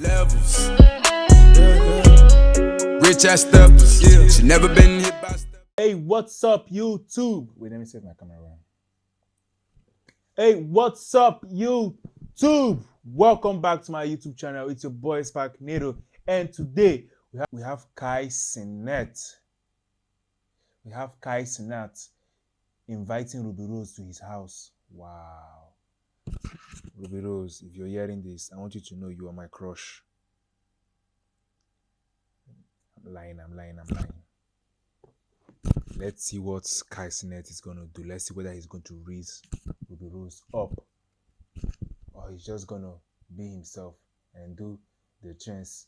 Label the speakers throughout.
Speaker 1: Levels. Mm-hmm. Rich ass steppers. Yeah. She never been hit by step.
Speaker 2: Hey, what's up, YouTube? Wait, let me set my camera around. Hey, what's up, YouTube? Welcome back to my YouTube channel. It's your boy Spark Nado, and today we have we have Kai Cenat. We have Kai Cenat inviting Rubi Rose to his house. Wow. Rubi Rose, if you're hearing this, I want you to know you are my crush. I'm lying, I'm lying, I'm lying. Let's see what Kai Cenat is going to do. Let's see whether he's going to raise Rubi Rose up or he's just going to be himself and do the chance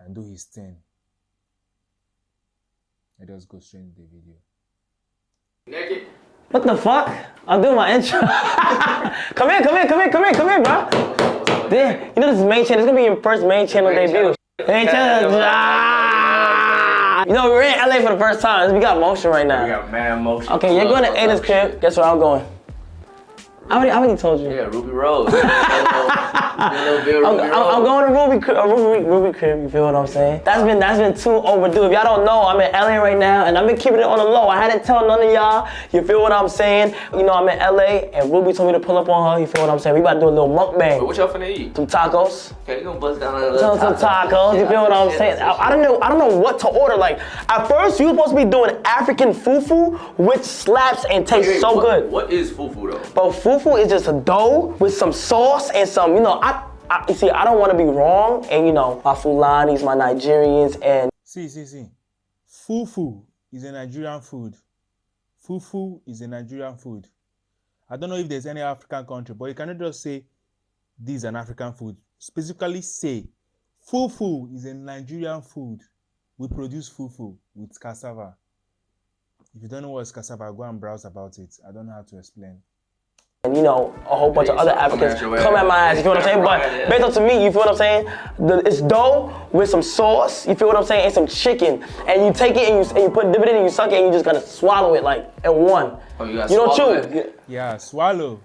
Speaker 2: and do his thing. Let us go straight into the video.
Speaker 3: What the fuck? I'm doing my intro. come here, come here, come here, come here, come here, bro. Damn, you know this is main channel. It's gonna be your first main channel main debut. Main channel. Ah! You know, we're in LA for the first time. We got motion right now.
Speaker 4: We got mad motion.
Speaker 3: Okay, you're going to Ada's crib. Guess where I'm going? I already, I already told you.
Speaker 4: Yeah, Rubi Rose. little Rubi
Speaker 3: I'm,
Speaker 4: Rose.
Speaker 3: I'm going to Rubi, Rubi, Rubi crib. You feel what I'm saying? That's been that's been too overdue. If y'all don't know, I'm in LA right now, and I've been keeping it on the low. I hadn't tell none of y'all. You feel what I'm saying? You know, I'm in LA, and Rubi told me to pull up on her. You feel what I'm saying? We about to do a little mukbang.
Speaker 4: What y'all finna eat?
Speaker 3: Some tacos.
Speaker 4: Okay, you gonna bust down a
Speaker 3: Some, some tacos. You feel what I'm saying? I, I don't know. I don't know what to order. Like at first, you supposed to be doing African fufu, which slaps and tastes so good.
Speaker 4: What is fufu though?
Speaker 3: But fufu is just a dough with some sauce and some, you know, I, I you see, I don't want to be wrong, and you know, my Fulanis, my Nigerians, and
Speaker 2: See, see, see. Fufu is a Nigerian food. Fufu is a Nigerian food. I don't know if there's any African country, but you cannot just say this is an African food. Specifically say fufu is a Nigerian food. We produce fufu with cassava. If you don't know what's cassava, go and browse about it. I don't know how to explain.
Speaker 3: And you know, a whole bunch of other
Speaker 4: so come
Speaker 3: Africans
Speaker 4: at your
Speaker 3: come
Speaker 4: ass.
Speaker 3: at my ass. You feel what I'm saying? But
Speaker 4: at
Speaker 3: based on to me, you feel what I'm saying? The, it's dough with some sauce. You feel what I'm saying? And some chicken, and you take it and you and you put dip it in and you suck it and you just gotta swallow it like in one.
Speaker 4: Oh, you gotta
Speaker 3: You don't chew.
Speaker 4: it?
Speaker 2: Yeah, swallow.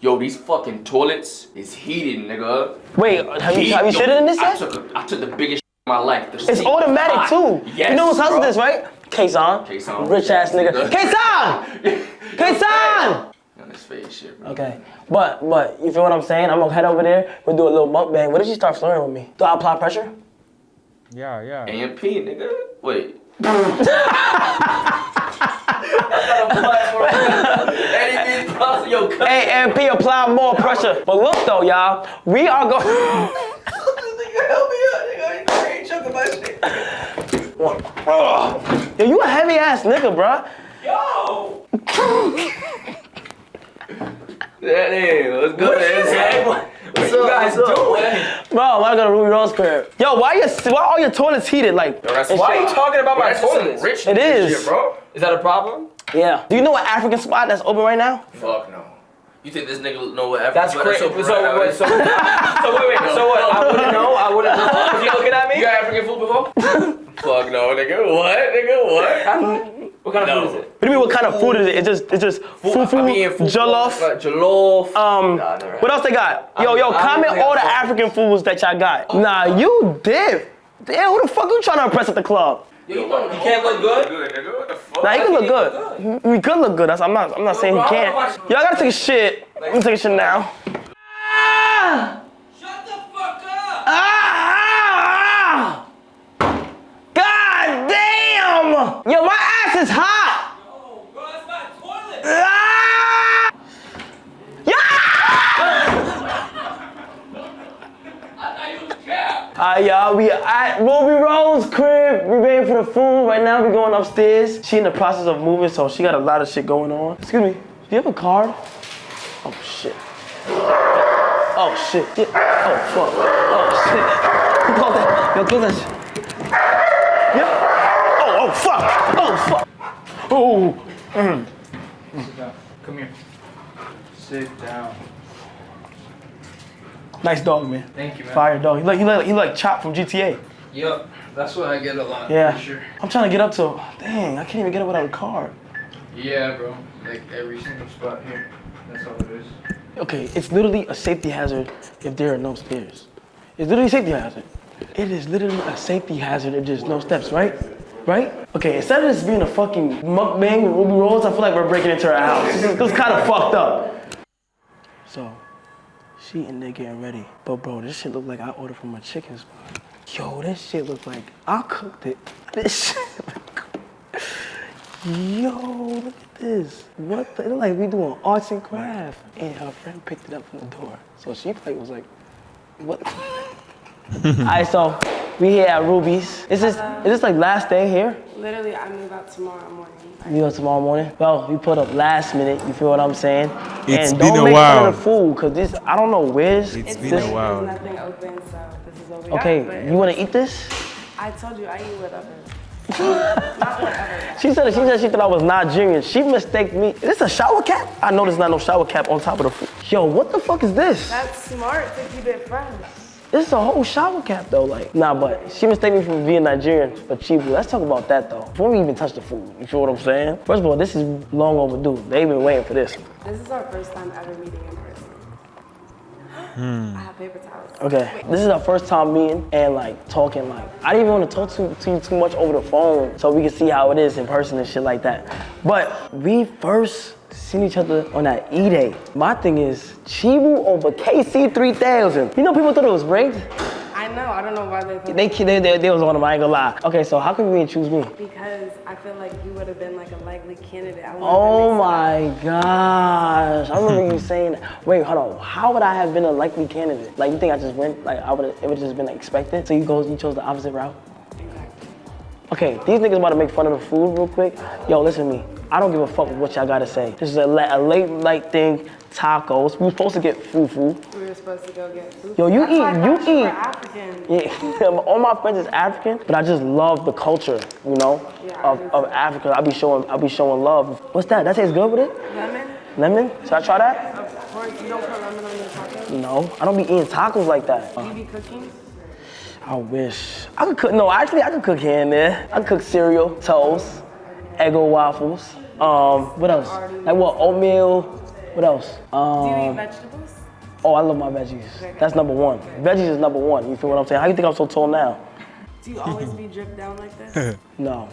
Speaker 4: Yo, these fucking toilets is heated, nigga.
Speaker 3: Wait, have you have you
Speaker 4: Yo,
Speaker 3: shitted in this
Speaker 4: I took, a, I took the biggest of my life. The
Speaker 3: It's automatic
Speaker 4: hot.
Speaker 3: too.
Speaker 4: Yes,
Speaker 3: you know whose house
Speaker 4: bro.
Speaker 3: it is, right? Kason.
Speaker 4: Kason.
Speaker 3: Rich ass nigga. Kason! Kason!
Speaker 4: On his face, shit, bro.
Speaker 3: Okay, but but you feel what I'm saying? I'm gonna head over there. We'll do a little mukbang. What if she start flirting with me? Do I apply pressure?
Speaker 2: Yeah, yeah.
Speaker 4: AMP, nigga. Wait. Anything plus, yo, cut.
Speaker 3: Hey, AMP, apply more pressure. But look though, y'all, we are going.
Speaker 4: Help me out, nigga. I ain't choking my shit.
Speaker 3: Yo, you a heavy ass nigga, bruh.
Speaker 4: Yo! That is, what's good, man? What, what you guys doing?
Speaker 3: Bro, I'm gonna Rubi Rose crib. Yo, why your why all your toilets heated like? and
Speaker 4: Why are you talking about my toilets? Rich
Speaker 3: It is.
Speaker 4: Shit, bro. Is that a problem?
Speaker 3: Yeah. Do you know an African spot that's open right now?
Speaker 4: Fuck no. You think this nigga know what
Speaker 5: That's
Speaker 4: what
Speaker 5: crazy.
Speaker 4: open
Speaker 5: So,
Speaker 4: right now
Speaker 5: wait,
Speaker 4: is?
Speaker 5: so, so wait, wait. So what? I wouldn't know. I wouldn't know. Was you looking at me?
Speaker 4: You got African food before? Fuck no, nigga. What, nigga? What?
Speaker 5: What kind of food is it?
Speaker 3: What do you mean? What kind of food is it? It's just it's just fufu,
Speaker 4: I mean, fufu,
Speaker 3: jollof.
Speaker 4: Jollof.
Speaker 3: Um,
Speaker 4: Nah,
Speaker 3: what else they got? Yo,
Speaker 5: I'm-
Speaker 3: yo,
Speaker 5: I don't
Speaker 3: comment all the
Speaker 5: fuck-
Speaker 3: African foods that y'all got. Nah, you dip. Damn, who the fuck you trying to impress at the club?
Speaker 4: You,
Speaker 5: You can't look good?
Speaker 4: good, nigga. What the fuck?
Speaker 3: Nah, he can look good. We could look good. That's, I'm not. I'm not saying he
Speaker 5: bro, I
Speaker 3: can't.
Speaker 5: wanna
Speaker 3: Y'all gotta take a shit. Let me take a shit now. Ah!
Speaker 5: Shut the fuck up!
Speaker 3: Ah! God damn! Yo, my ass is hot.
Speaker 5: That's my toilet.
Speaker 3: Ah! Alright, y'all, we at Rubi Rose crib. We waiting for the food. Right now, we going upstairs. She in the process of moving, so she got a lot of shit going on. Excuse me, do you have a card? Oh shit. Oh shit. Yeah. Oh fuck. Oh shit. Close that. Yo, close that shit. Yeah. Oh, oh fuck. Oh fuck. Oh. Sit mm. down.
Speaker 6: Come here. Sit down.
Speaker 3: Nice dog, man.
Speaker 6: Thank you, man.
Speaker 3: Fire dog. He like he like he like Chop from GTA.
Speaker 6: Yep, that's what I get a lot.
Speaker 3: Yeah.
Speaker 6: For sure.
Speaker 3: I'm trying to get up to. Dang, I can't even get up without a card.
Speaker 6: Yeah, bro. Like every single spot here. That's all it is.
Speaker 3: Okay, it's literally a safety hazard if there are no stairs. It's literally a safety hazard. It is literally a safety hazard if there's no steps, right? Right? Okay, instead of this being a fucking mukbang with Rubi Rose, I feel like we're breaking into her house. This is, kind of fucked up. So, she in there getting ready. But bro, this shit look like I ordered from a chicken spot. Yo, this shit look like I cooked it. This shit look- Yo, look at this. What the, it look like we doing arts and craft. And her friend picked it up from the door. So she probably was like, what? Alright, so we here at Rubi's. Is this, is this like last day here?
Speaker 7: Literally, I move out tomorrow morning.
Speaker 3: You know, tomorrow morning. Well, we put up last minute. You feel what I'm saying?
Speaker 2: It's
Speaker 3: and
Speaker 2: been
Speaker 3: don't
Speaker 2: a
Speaker 3: make
Speaker 2: while.
Speaker 3: fun of the food, cause this I don't know where's.
Speaker 2: It's
Speaker 7: It's
Speaker 2: been
Speaker 3: this,
Speaker 2: a while.
Speaker 7: There's nothing open, so this is what we
Speaker 3: Okay,
Speaker 7: got.
Speaker 3: you wanna eat this?
Speaker 7: I told you I eat whatever. Not whatever.
Speaker 3: She said she said she thought I was Nigerian. She mistaked me. Is this a shower cap? I know there's not no shower cap on top of the food. Yo, what the fuck is this?
Speaker 7: That's smart to keep it fresh.
Speaker 3: This is a whole shower cap though, like. Nah, but she mistaken me for being Nigerian for Chibu. Let's talk about that though. Before we even touch the food, you feel what I'm saying? First of all, this is long overdue. They've been waiting for this.
Speaker 7: This is our first time ever meeting in person.
Speaker 3: Hmm.
Speaker 7: I have paper towels.
Speaker 3: Okay, this is our first time meeting and like talking like I didn't even want to talk to, to you too much over the phone so we can see how it is in person and shit like that. But we first seen each other on that E day. My thing is Chibu over KC 3000. You know people thought it was rigged.
Speaker 7: I know. I don't know why they. Put
Speaker 3: They they, they, they was on them. I ain't gonna lie. Okay, so how come you didn't choose me?
Speaker 7: because I feel like you would have been like a likely candidate.
Speaker 3: Oh my gosh! I remember you saying, "Wait, hold on. How would I have been a likely candidate? Like you think I just went? Like I would? It would just been expected. So you go, you chose the opposite route. Okay, these niggas about to make fun of the food real quick. Yo, listen to me. I don't give a fuck what y'all gotta say. This is a, a late night thing. Tacos. We were supposed to get fufu.
Speaker 7: We were supposed to go get food.
Speaker 3: Yo, you
Speaker 7: That's
Speaker 3: eat- you
Speaker 7: thought you were
Speaker 3: eat-
Speaker 7: African.
Speaker 3: Yeah, all my friends is African, but I just love the culture, you know,
Speaker 7: Yeah,
Speaker 3: of, of. Africa. I'll be showing, I'll be showing love. What's that? That tastes good with it?
Speaker 7: Lemon?
Speaker 3: Lemon? Should I try that?
Speaker 7: Of course, you don't put lemon on your tacos.
Speaker 3: No, I don't be eating tacos like that.
Speaker 7: You be cooking?
Speaker 3: I wish. I could cook, no, actually I could cook here and there. I could cook cereal, toast, Eggo waffles. Um, what else? Like what, oatmeal? What else?
Speaker 7: Do you
Speaker 3: Um,
Speaker 7: eat vegetables?
Speaker 3: oh, I love my veggies. That's number one. Veggies is number one, you feel what I'm saying? How you think I'm so tall now?
Speaker 7: Do you always be dripped down like this?
Speaker 3: No.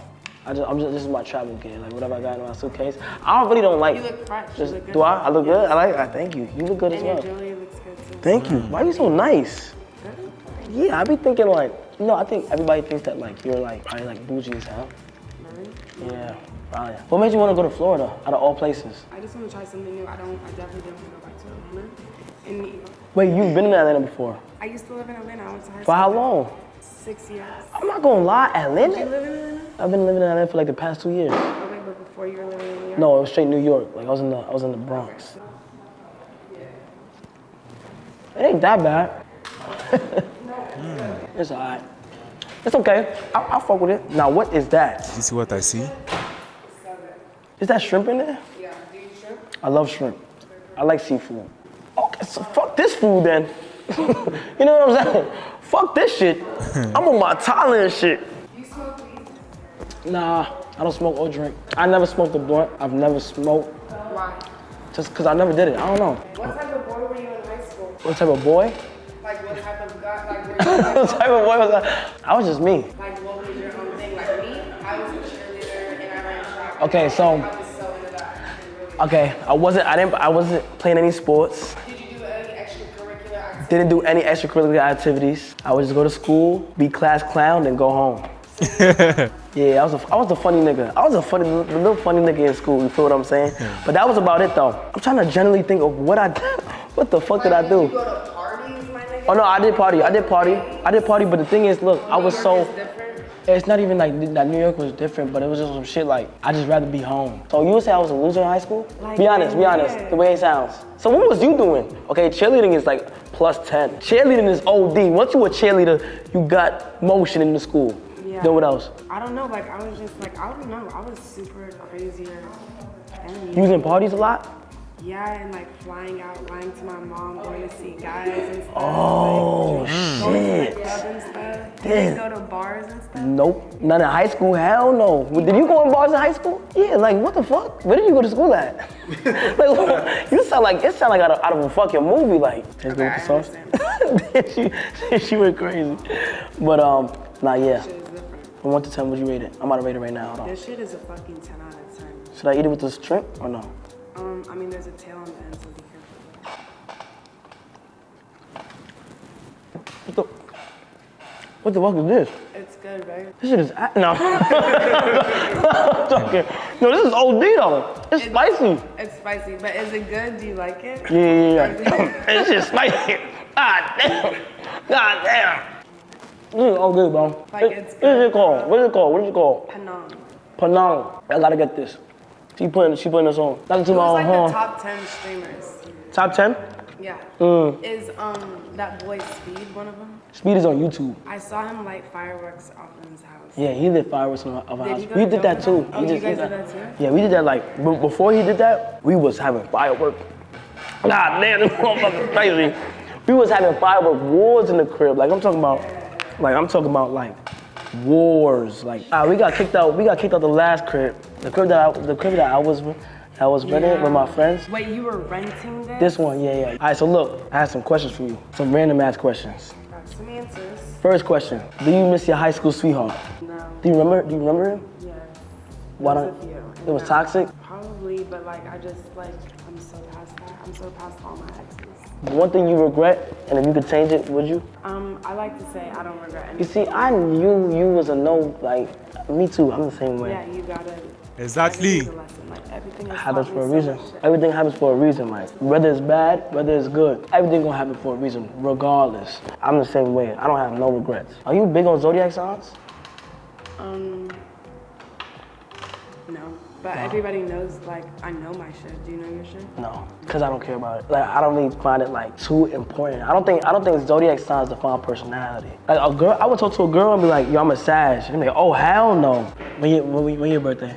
Speaker 3: I just, I'm just, this is my travel gear, like whatever I got in my suitcase. I really don't like.
Speaker 7: You look fresh. You
Speaker 3: Just,
Speaker 7: look good.
Speaker 3: do I? I look good? I like that. Thank you. You look good as
Speaker 7: And your
Speaker 3: well.
Speaker 7: jewelry looks good too.
Speaker 3: Thank you. Why are you so nice? Yeah, I be thinking like, you know, I think everybody thinks that like you're like probably like bougie as hell. Yeah, probably. What made you want to go to Florida out of all places?
Speaker 7: I just want to try something new. I don't. I definitely don't want to go back to Atlanta. And
Speaker 3: Wait, you've been in Atlanta before.
Speaker 7: I used to live in Atlanta. I went to high school.
Speaker 3: For how long?
Speaker 7: Six years.
Speaker 3: I'm not gonna lie, Atlanta.
Speaker 7: You
Speaker 3: Atlanta.
Speaker 7: live in Atlanta?
Speaker 3: I've been living in Atlanta for like the past two years.
Speaker 7: Oh, okay, but before you were living in New York.
Speaker 3: No, it was straight New York. Like I was in the, I was in the Bronx. It ain't that bad. it's alright. It's okay. I, I'll fuck with it. Now, what is that?
Speaker 2: You see what I see?
Speaker 3: Is that shrimp in there? Yeah. Do you shrimp? I love shrimp. I like seafood. Okay, so fuck this food then. you know what I'm saying? Fuck this shit. I'm on my Thailand shit.
Speaker 7: You smoke weed?
Speaker 3: Nah, I don't smoke or drink. I never smoked a blunt. I've never smoked
Speaker 7: Why?
Speaker 3: just because I never did it. I don't know.
Speaker 7: What type of boy were you in high school?
Speaker 3: What type of boy?
Speaker 7: Like what type of guy? Like
Speaker 3: what type of boy was I? I was just me.
Speaker 7: like
Speaker 3: Okay, so
Speaker 7: I was so into that. and really-
Speaker 3: okay, I wasn't. I didn't. I wasn't playing any sports.
Speaker 7: Did you do any extracurricular activities?
Speaker 3: Didn't do any extracurricular activities. I would just go to school, be class clown, and go home. yeah, I was a, I was the funny nigga. I was a funny, the little funny nigga in school. You feel what I'm saying? But that was about it though. I'm trying to generally think of what I did. What the fuck did I
Speaker 7: Did you
Speaker 3: do?
Speaker 7: go to parties, my nigga?
Speaker 3: Oh no, I did party. I did party. I did party. But the thing is, look, I was so.
Speaker 7: It's.
Speaker 3: It's not even like that New York was different, but it was just some shit like I just rather be home. So you would say I was a loser in high school?
Speaker 7: Like,
Speaker 3: be honest, be honest. The way it sounds. So what was you doing? Okay, cheerleading is like plus 10. Cheerleading is OD. Once you a cheerleader, you got motion in the school.
Speaker 7: Yeah.
Speaker 3: Then what else?
Speaker 7: I don't know. Like I was just like I don't know. I was super crazier. than
Speaker 3: You was in parties a lot?
Speaker 7: Yeah, and like flying out, lying to my mom, going to see guys and stuff.
Speaker 3: Oh
Speaker 7: like, going to
Speaker 3: shit.
Speaker 7: the club and stuff. You go to bars and stuff.
Speaker 3: Nope. Not in high school. Hell no. Did you go in bars in high school? Yeah. Like what the fuck? Where did you go to school at? like you sound like it sound like out of, out of a fucking movie. Like taste
Speaker 7: Okay,
Speaker 3: with the sauce.
Speaker 7: understand.
Speaker 3: she, she went crazy. But um, nah, yeah.
Speaker 7: Shit is different.
Speaker 3: From one to ten, would you rate it? I'm about to rate it right now. Hold on.
Speaker 7: This shit is a fucking 10 out of 10.
Speaker 3: Should I eat it with the shrimp or no?
Speaker 7: Um, I mean, there's a tail on the end, so be careful.
Speaker 3: What the? What the fuck is this?
Speaker 7: It's good, right?
Speaker 3: This shit is no. No, this is OD though. It's spicy.
Speaker 7: It's spicy, but is it good? Do you like it?
Speaker 3: Yeah, yeah, yeah. this shit spicy. God damn. God damn. This is all good, bro.
Speaker 7: Like,
Speaker 3: What-
Speaker 7: it's
Speaker 3: what is it called? What is it called? What is it called?
Speaker 7: Panang.
Speaker 3: Panang. I gotta get this. She putting she putting this on. That's to my
Speaker 7: was like
Speaker 3: own
Speaker 7: the top 10 streamers.
Speaker 3: Top ten.
Speaker 7: Yeah.
Speaker 3: Mm.
Speaker 7: Is um that boy Speed one of them?
Speaker 3: Speed is on YouTube.
Speaker 7: I saw him light fireworks off in his house.
Speaker 3: Yeah, he did fireworks in of our house. We did that too.
Speaker 7: Oh, you guys
Speaker 3: did
Speaker 7: that too?
Speaker 3: Yeah, we did that like before he did that. We was having firework. God damn, this motherfucker crazy. We was having firework wars in the crib. Like I'm talking about, like I'm talking about like wars. Like ah, we got kicked out. We got kicked out the last crib. The crib that I, the crib that I was I was renting with my friends.
Speaker 7: Wait, you were renting this?
Speaker 3: This one, yeah, yeah. All right, so look, I have some questions for you. Some random ass questions.
Speaker 7: Got some answers.
Speaker 3: First question: Do you miss your high school sweetheart?
Speaker 7: No.
Speaker 3: Do you remember? Do you remember him?
Speaker 7: Yeah.
Speaker 3: Why don't? It was
Speaker 7: Yeah.
Speaker 3: toxic.
Speaker 7: Probably, but like I just like I'm so past that. I'm so past all my exes.
Speaker 3: One thing you regret, and if you could change it, would you?
Speaker 7: Um, I like to say I don't regret anything.
Speaker 3: You see, I knew you was a no. Like me too. I'm the same way.
Speaker 7: Yeah, you gotta.
Speaker 2: Exactly.
Speaker 7: everything's a lesson. Like everything
Speaker 3: Happens for a
Speaker 7: me so
Speaker 3: reason.
Speaker 7: much shit.
Speaker 3: Everything happens for a reason. Like whether it's bad, whether it's good, everything gonna happen for a reason, regardless. I'm the same way. I don't have no regrets. Are you big on zodiac signs?
Speaker 7: Um, no. But everybody knows, like, I know my shit. Do you know your shit?
Speaker 3: No, cause I don't care about it. Like I don't really find it like too important. I don't think I don't think zodiac signs define personality. Like a girl, I would talk to a girl and be like, "Yo, I'm a Sag." And be like, "Oh hell no." When you when, when your birthday?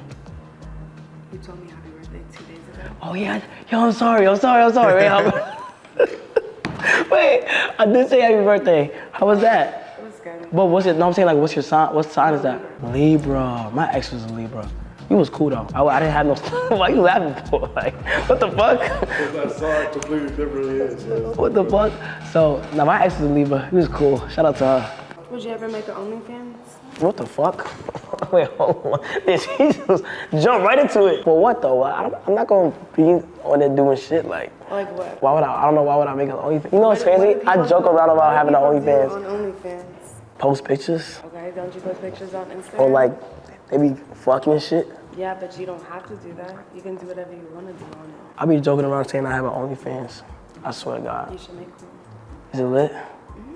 Speaker 7: You told me happy birthday two days ago.
Speaker 3: Oh yeah, yo, I'm sorry, I'm sorry, I'm sorry. Wait, how- Wait, I did say happy birthday. How was that?
Speaker 7: It was good.
Speaker 3: But what's it? No, I'm saying like, what's your sign? What sign is that? Libra. My ex was a Libra. You was cool though. I, I didn't have no. Why you laughing for? Like, what the fuck?
Speaker 8: I saw it completely differently. Yeah.
Speaker 3: What the fuck? So now my ex was a Libra. He was cool. Shout out to her.
Speaker 7: Would you ever make an OnlyFans?
Speaker 3: What the fuck? Wait, hold on. This he just jump right into it. For what though? I, I'm not gonna be on there doing shit like.
Speaker 7: Like what?
Speaker 3: Why would I? I don't know. Why would I make an OnlyFans? You know what's
Speaker 7: What- what
Speaker 3: crazy?
Speaker 7: do
Speaker 3: I joke around about having an OnlyFans.
Speaker 7: On OnlyFans.
Speaker 3: Post pictures
Speaker 7: Okay, don't you post pictures on Instagram?
Speaker 3: or like they be fucking shit.
Speaker 7: Yeah, but you don't have to do that. You can do whatever you want to do on it.
Speaker 3: I be joking around saying I have an OnlyFans. I swear to God.
Speaker 7: You should make one.
Speaker 3: Is it lit? Mm-hmm.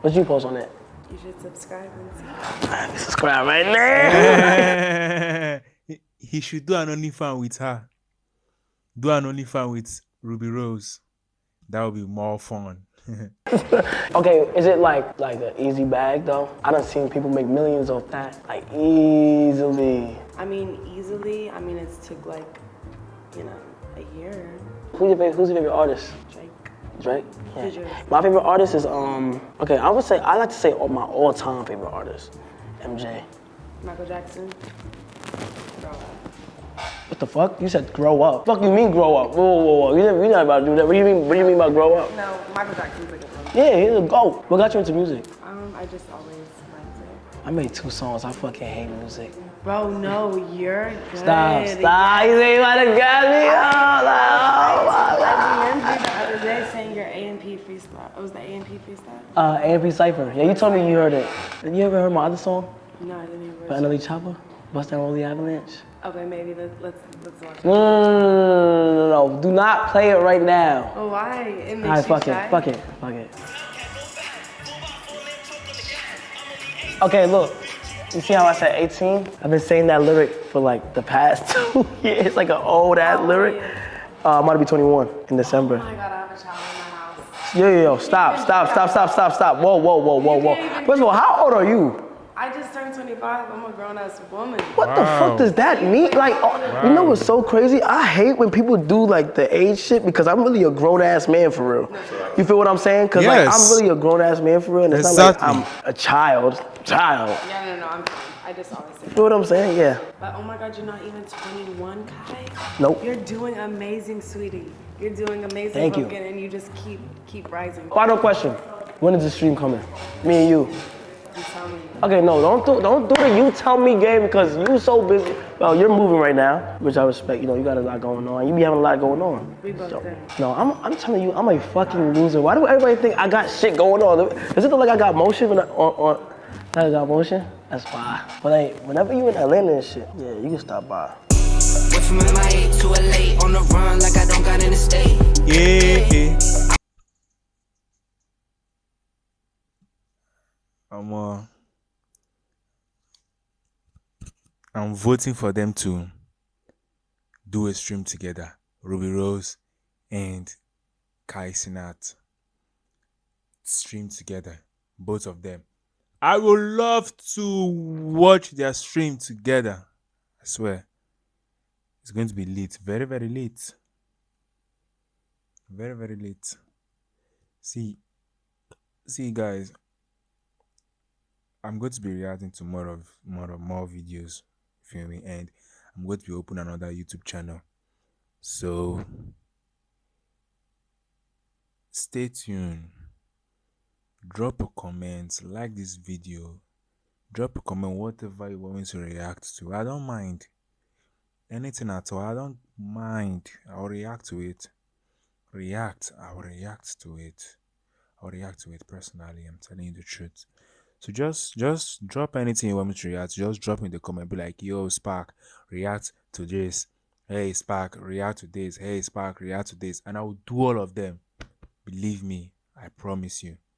Speaker 3: What you post on it?
Speaker 7: You should subscribe and see.
Speaker 3: Subscribe right now.
Speaker 2: he, he should do an OnlyFans with her. Do an OnlyFans with Rubi Rose. That would be more fun.
Speaker 3: Okay, is it like like an easy bag though? I done seen people make millions off that, like easily.
Speaker 7: I mean, easily. I mean, it's took like, you know, a year.
Speaker 3: Who's your favorite, who's your favorite artist?
Speaker 7: Drake.
Speaker 3: Drake.
Speaker 7: Yours?
Speaker 3: My favorite artist is um. Okay, I would say I like to say all- my all-time favorite artist, MJ.
Speaker 7: Michael Jackson.
Speaker 3: What the fuck? You said grow up. Fuck you mean grow up? Whoa, whoa, whoa. You never, you're not about to do that. What do you mean? What do you mean by grow up?
Speaker 7: No, Michael Jackson's like a grown up.
Speaker 3: Yeah, he's a goat. What got you into music?
Speaker 7: Um, I just always liked it.
Speaker 3: I made two songs. I fucking hate music.
Speaker 7: Bro, no, you're good.
Speaker 3: Stop, stop. You ain't you wanna grab me? Oh,
Speaker 7: I
Speaker 3: no,
Speaker 7: remember the other day saying your A and P freestyle. It was the A and P freestyle.
Speaker 3: Uh, AMP Cypher. Yeah, you told me you heard it. And you ever heard my other song?
Speaker 7: No, I didn't even.
Speaker 3: By Another Chopper? Bust down all the avalanche?
Speaker 7: Okay, maybe let's let's let's watch. It.
Speaker 3: no, no, no, no, no. Do not play it right now.
Speaker 7: Oh, why? It makes
Speaker 3: All right, fuck
Speaker 7: shy?
Speaker 3: it, fuck it, fuck it. Okay, look. You see how I said 18? I've been saying that lyric for like the past two years. It's like an old ass
Speaker 7: Oh,
Speaker 3: lyric.
Speaker 7: yeah.
Speaker 3: Uh, I'm about to be 21 in December.
Speaker 7: Oh my god, I have a child in my house.
Speaker 3: Yo, yo, yo, stop, stop, stop, stop, stop, stop. Whoa, whoa, whoa, whoa, whoa. First of all, how old are you?
Speaker 7: I just turned 25. I'm a grown ass woman.
Speaker 3: What the fuck does that mean? Like, oh, you know what's so crazy? I hate when people do like the age shit because I'm really a grown ass man for real. You feel what I'm saying? Because like I'm really a grown ass man for real, and it's not like I'm a child. Child.
Speaker 7: Yeah, no, no, I'm fine. I just always say
Speaker 3: You know what I'm saying? Yeah.
Speaker 7: But oh my god, you're not even 21, Kai.
Speaker 3: Nope.
Speaker 7: You're doing amazing, sweetie. You're doing amazing,
Speaker 3: Thank you.
Speaker 7: and you just keep keep rising.
Speaker 3: Final question. When is the stream coming? Me and you.
Speaker 7: You tell me.
Speaker 3: Okay, no, don't do don't do the you tell me game because you so busy. Well, you're moving right now, which I respect. You know, you got a lot going on. You be having a lot going on.
Speaker 7: We both do.
Speaker 3: No, I'm, I'm telling you, I'm a fucking loser. Why do everybody think I got shit going on? Does it look like I got motion when I, on, on, like I got motion? That's why. But like, whenever you in Atlanta and shit, yeah, you can stop by.
Speaker 9: Went from MIA to LA on the run like I don't got an estate.
Speaker 2: Yeah. yeah. I'm uh, I'm voting for them to do a stream together. Rubi Rose and Kai Cenat stream together, both of them. I would love to watch their stream together. I swear. It's going to be late, very, very late. Very, very late. See, see, guys. I'm going to be reacting to more of more of more videos, me? And I'm going to be opening another YouTube channel. So stay tuned. Drop a comment, like this video, drop a comment, whatever you want me to react to. I don't mind. Anything at all. I don't mind. I'll react to it. React. I'll react to it. I'll react to it personally. I'm telling you the truth. So just just drop anything you want me to react. Just drop in the comment. Be like, yo, Spark, react to this. Hey Spark, react to this. Hey Spark, react to this. And I will do all of them. Believe me, I promise you.